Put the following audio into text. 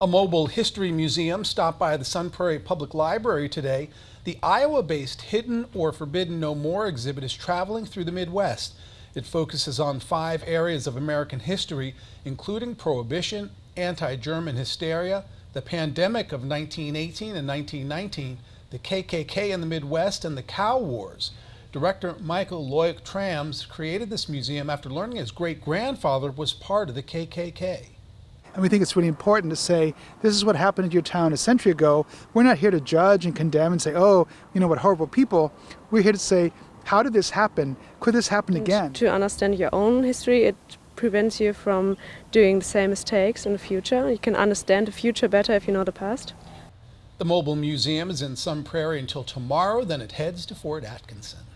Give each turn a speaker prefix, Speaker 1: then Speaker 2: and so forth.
Speaker 1: A mobile history museum stopped by the Sun Prairie Public Library today. The Iowa-based Hidden or Forbidden No More exhibit is traveling through the Midwest. It focuses on five areas of American history, including Prohibition, anti-German hysteria, the pandemic of 1918 and 1919, the KKK in the Midwest, and the Cow Wars. Director Michael Luick-Thrams created this museum after learning his great-grandfather was part of the KKK.
Speaker 2: And we think it's really important to say, this is what happened in your town a century ago. We're not here to judge and condemn and say, oh, you know what horrible people. We're here to say, how did this happen? Could this happen
Speaker 3: and
Speaker 2: again?
Speaker 3: To understand your own history, it prevents you from doing the same mistakes in the future. You can understand the future better if you know the past.
Speaker 1: The mobile museum is in Sun Prairie until tomorrow, then it heads to Fort Atkinson.